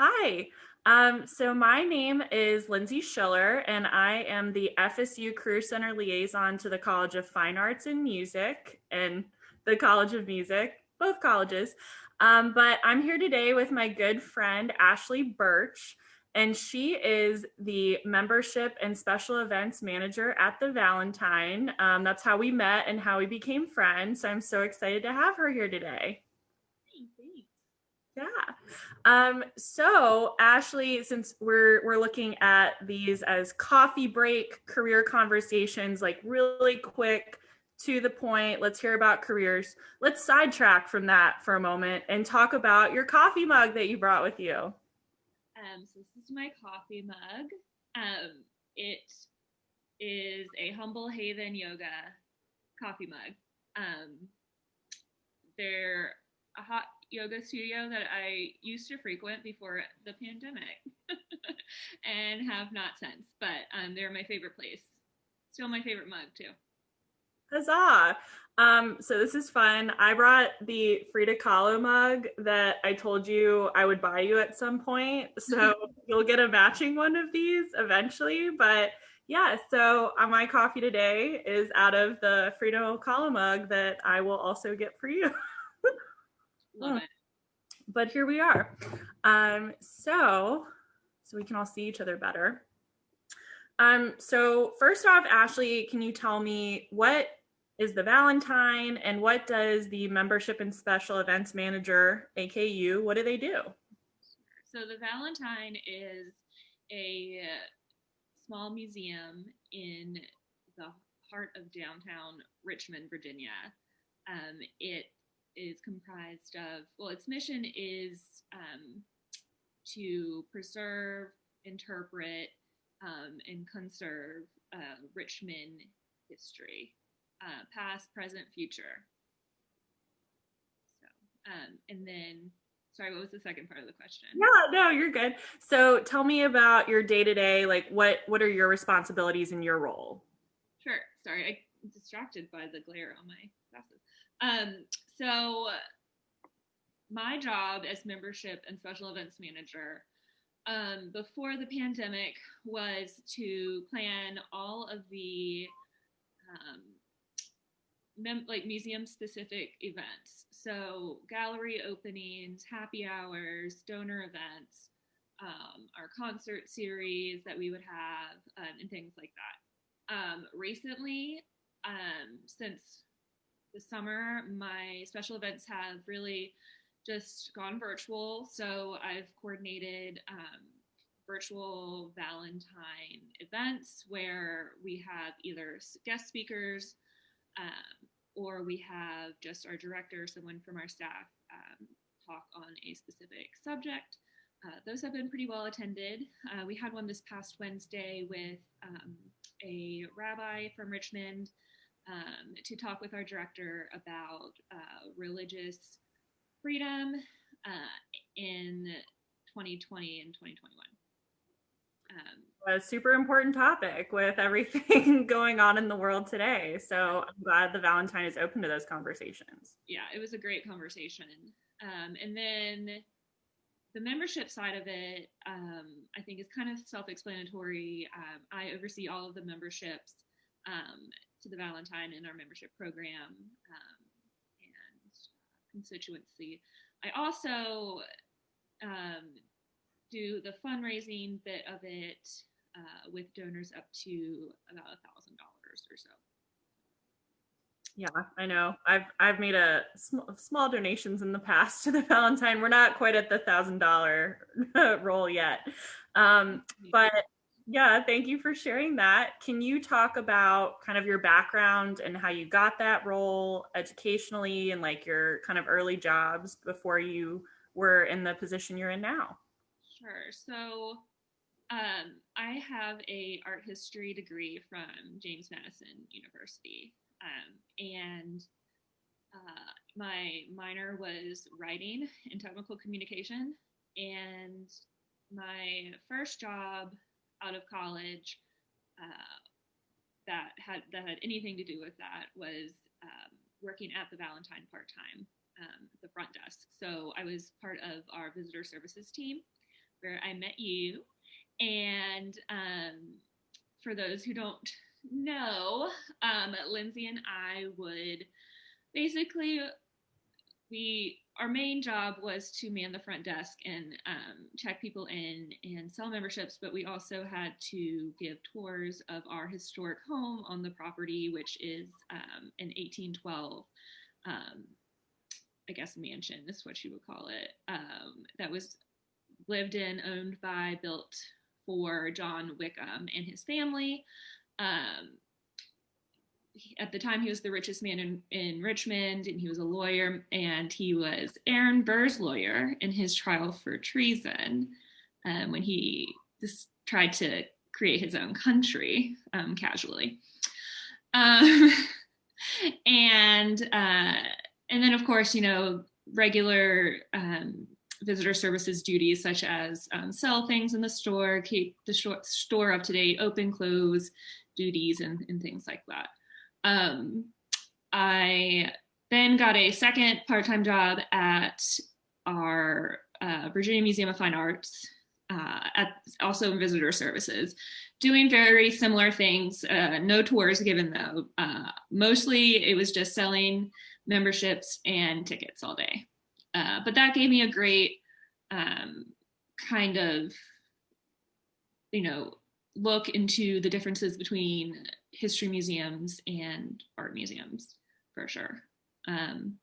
Hi. Um, so my name is Lindsay Schiller, and I am the FSU Career Center liaison to the College of Fine Arts and Music and the College of Music, both colleges. Um, but I'm here today with my good friend Ashley Birch, and she is the membership and special events manager at the Valentine. Um, that's how we met and how we became friends. So I'm so excited to have her here today. Yeah. Um, so Ashley, since we're we're looking at these as coffee break career conversations, like really quick to the point, let's hear about careers. Let's sidetrack from that for a moment and talk about your coffee mug that you brought with you. Um, so this is my coffee mug. Um, it is a Humble Haven Yoga coffee mug. Um, they're a hot yoga studio that I used to frequent before the pandemic and have not since. But um, they're my favorite place. Still my favorite mug, too. Huzzah! Um, so this is fun. I brought the Frida Kahlo mug that I told you I would buy you at some point. So you'll get a matching one of these eventually. But yeah, so uh, my coffee today is out of the Frida Kahlo mug that I will also get for you. Love it but here we are. Um, so, so we can all see each other better. Um, so first off, Ashley, can you tell me what is the Valentine and what does the membership and special events manager, AKU, what do they do? So the Valentine is a small museum in the heart of downtown Richmond, Virginia. Um, it is comprised of, well, its mission is um, to preserve, interpret, um, and conserve uh, Richmond history, uh, past, present, future. So, um, and then, sorry, what was the second part of the question? Yeah, no, you're good. So tell me about your day to day, like what, what are your responsibilities in your role? Sure. Sorry, I'm distracted by the glare on my glasses. Um, so my job as membership and special events manager um, before the pandemic was to plan all of the um, like museum specific events. So gallery openings, happy hours, donor events, um, our concert series that we would have, um, and things like that. Um, recently, um, since the summer, my special events have really just gone virtual. So I've coordinated um, virtual Valentine events where we have either guest speakers um, or we have just our director, someone from our staff, um, talk on a specific subject. Uh, those have been pretty well attended. Uh, we had one this past Wednesday with um, a rabbi from Richmond um, to talk with our director about uh, religious freedom uh, in 2020 and 2021. Um, a super important topic with everything going on in the world today. So I'm glad the Valentine is open to those conversations. Yeah, it was a great conversation. Um, and then the membership side of it, um, I think, is kind of self explanatory. Um, I oversee all of the memberships um, to the Valentine in our membership program um, and constituency. I also um, do the fundraising bit of it uh, with donors up to about a thousand dollars or so. Yeah, I know. I've I've made a sm- small donations in the past to the Valentine. We're not quite at the thousand dollar roll yet, um, but yeah, thank you for sharing that. Can you talk about kind of your background and how you got that role educationally and like your kind of early jobs before you were in the position you're in now? Sure. So um, I have a art history degree from James Madison University, um, and uh, my minor was writing and technical communication. And my first job out of college uh, that had that had anything to do with that was um, working at the Valentine part time um, the front desk. So I was part of our visitor services team, where I met you. And um, for those who don't know, um, Lindsay and I would basically we our main job was to man the front desk and um, check people in and sell memberships, but we also had to give tours of our historic home on the property, which is um, an 1812, um, I guess, mansion is what you would call it, um, that was lived in, owned by, built for John Wickham and his family. Um, at the time he was the richest man in, in Richmond and he was a lawyer and he was Aaron Burr's lawyer in his trial for treason um, when he just tried to create his own country um, casually. Um, and uh, and then of course, you know, regular um, visitor services duties such as um, sell things in the store, keep the store up to date, open, close duties and, and things like that. Um, I then got a second part-time job at our uh, Virginia Museum of Fine Arts, uh, at also in visitor services, doing very similar things. Uh, no tours given though. Uh, mostly it was just selling memberships and tickets all day. Uh, but that gave me a great um, kind of, you know, look into the differences between history museums and art museums for sure. Um,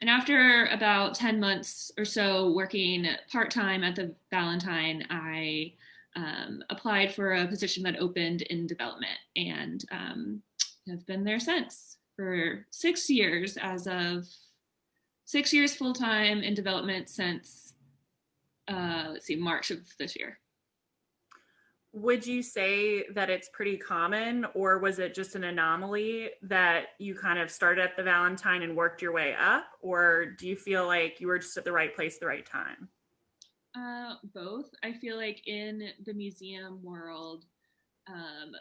and after about 10 months or so working part-time at the Valentine, I um, applied for a position that opened in development and um, have been there since for six years as of six years full-time in development since, uh, let's see, March of this year would you say that it's pretty common or was it just an anomaly that you kind of started at the valentine and worked your way up or do you feel like you were just at the right place the right time? Uh, both. I feel like in the museum world um,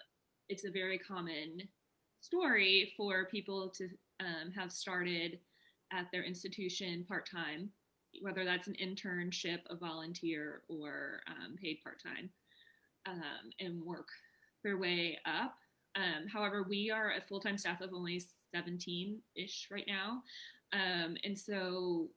it's a very common story for people to um, have started at their institution part-time whether that's an internship a volunteer or um, paid part-time um, and work their way up. Um, however, we are a full time staff of only 17 ish right now. Um, and so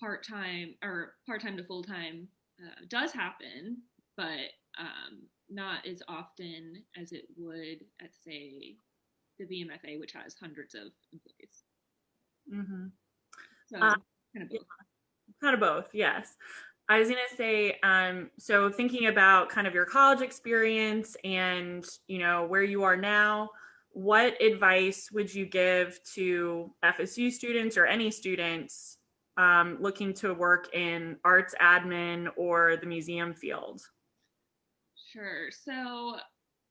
part time or part time to full time uh, does happen, but um, not as often as it would at, say, the VMFA, which has hundreds of employees. Mm-hmm. So, uh, kind of both. Kind of both, yes. I was going to say, um, so thinking about kind of your college experience and, you know, where you are now, what advice would you give to FSU students or any students um, looking to work in arts admin or the museum field? Sure. So,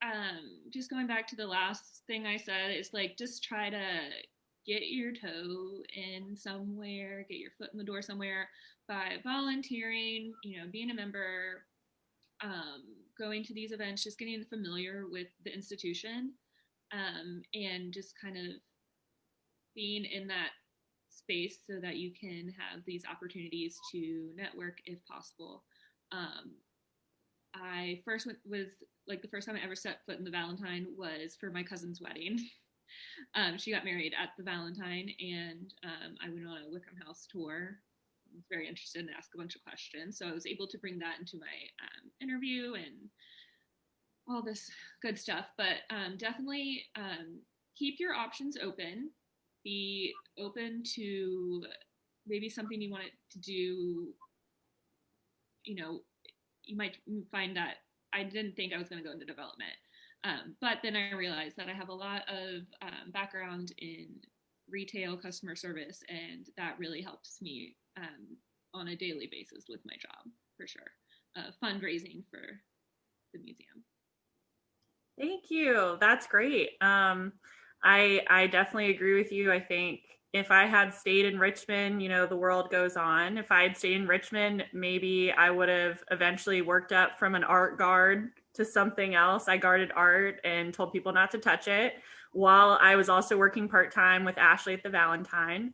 um, just going back to the last thing I said, it's like just try to get your toe in somewhere, get your foot in the door somewhere by volunteering, you know, being a member, um, going to these events, just getting familiar with the institution, um, and just kind of being in that space so that you can have these opportunities to network if possible. Um, I first went, was like the first time I ever set foot in the Valentine was for my cousin's wedding. um, she got married at the Valentine, and um, I went on a Wickham House tour I was very interested and ask a bunch of questions. So I was able to bring that into my um, interview and all this good stuff. But um, definitely um, keep your options open. Be open to maybe something you want to do. You know, you might find that I didn't think I was going to go into development. Um, but then I realized that I have a lot of um, background in retail customer service, and that really helps me um, on a daily basis with my job for sure. Uh, fundraising for the museum. Thank you. That's great. Um, I I definitely agree with you. I think if I had stayed in Richmond, you know, the world goes on. If I had stayed in Richmond, maybe I would have eventually worked up from an art guard to something else. I guarded art and told people not to touch it while I was also working part time with Ashley at the Valentine.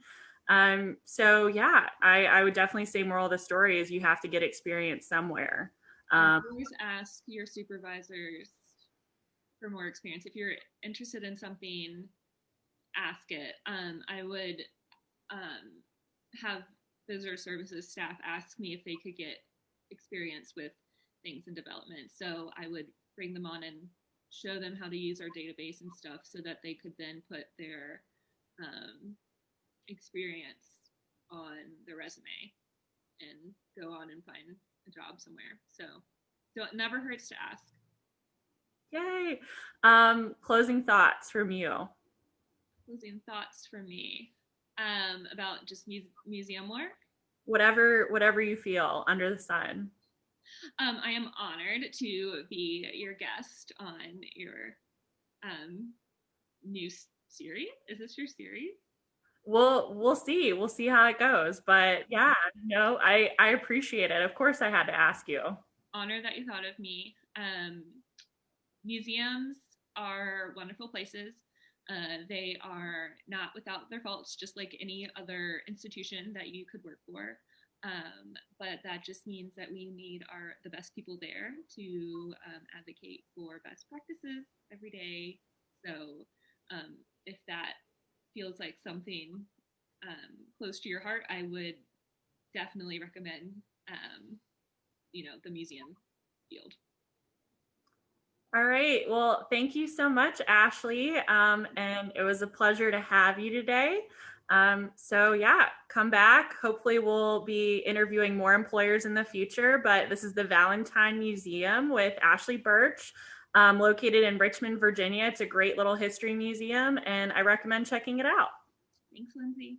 Um, so yeah, I, I would definitely say moral of the story is you have to get experience somewhere. Um, always ask your supervisors for more experience. If you're interested in something, ask it. Um, I would um, have visitor services staff ask me if they could get experience with things in development. So I would bring them on and show them how to use our database and stuff so that they could then put their um, experience on the resume and go on and find a job somewhere. So so it never hurts to ask. Yay. Um, closing thoughts from you. Closing thoughts from me um, about just mu- museum work. Whatever, whatever you feel under the sun. Um, I am honored to be your guest on your um, new series. Is this your series? We'll we'll see. We'll see how it goes. But yeah, no, I I appreciate it. Of course, I had to ask you. Honor that you thought of me. Um, museums are wonderful places. Uh, they are not without their faults, just like any other institution that you could work for. Um, that just means that we need our the best people there to um, advocate for best practices every day. So um, if that feels like something um, close to your heart, I would definitely recommend um, you know the museum field. All right. Well, thank you so much, Ashley. Um, and it was a pleasure to have you today. Um, so yeah, come back. Hopefully we'll be interviewing more employers in the future, but this is the Valentine Museum with Ashley Birch, um, located in Richmond, Virginia. It's a great little history museum and I recommend checking it out. Thanks, Lindsay.